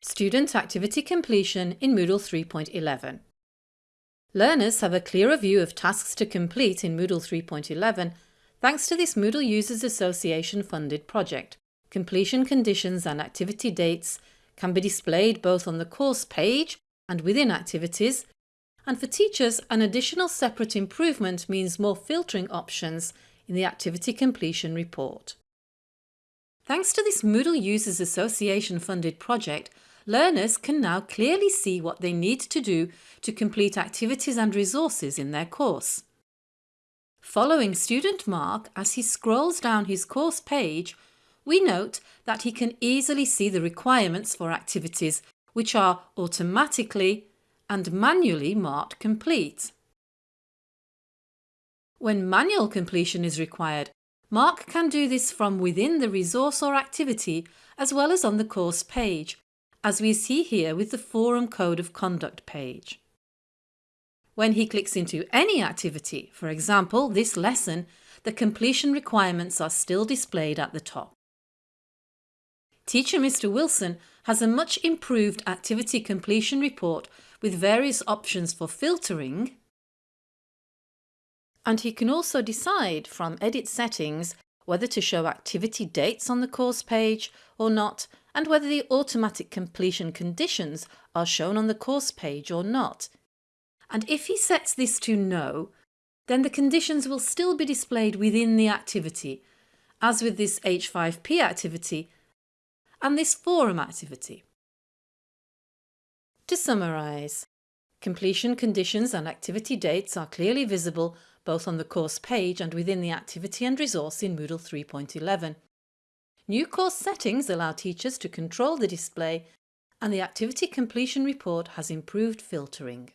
Student activity completion in Moodle 3.11 Learners have a clearer view of tasks to complete in Moodle 3.11 thanks to this Moodle Users Association funded project. Completion conditions and activity dates can be displayed both on the course page and within activities and for teachers an additional separate improvement means more filtering options in the activity completion report. Thanks to this Moodle Users Association funded project, learners can now clearly see what they need to do to complete activities and resources in their course. Following student Mark as he scrolls down his course page, we note that he can easily see the requirements for activities which are automatically and manually marked complete. When manual completion is required, Mark can do this from within the resource or activity as well as on the course page as we see here with the Forum Code of Conduct page. When he clicks into any activity, for example this lesson, the completion requirements are still displayed at the top. Teacher Mr Wilson has a much improved activity completion report with various options for filtering and he can also decide from edit settings whether to show activity dates on the course page or not and whether the automatic completion conditions are shown on the course page or not. And if he sets this to no, then the conditions will still be displayed within the activity, as with this H5P activity and this forum activity. To summarise, completion conditions and activity dates are clearly visible both on the course page and within the activity and resource in Moodle 3.11. New course settings allow teachers to control the display and the activity completion report has improved filtering.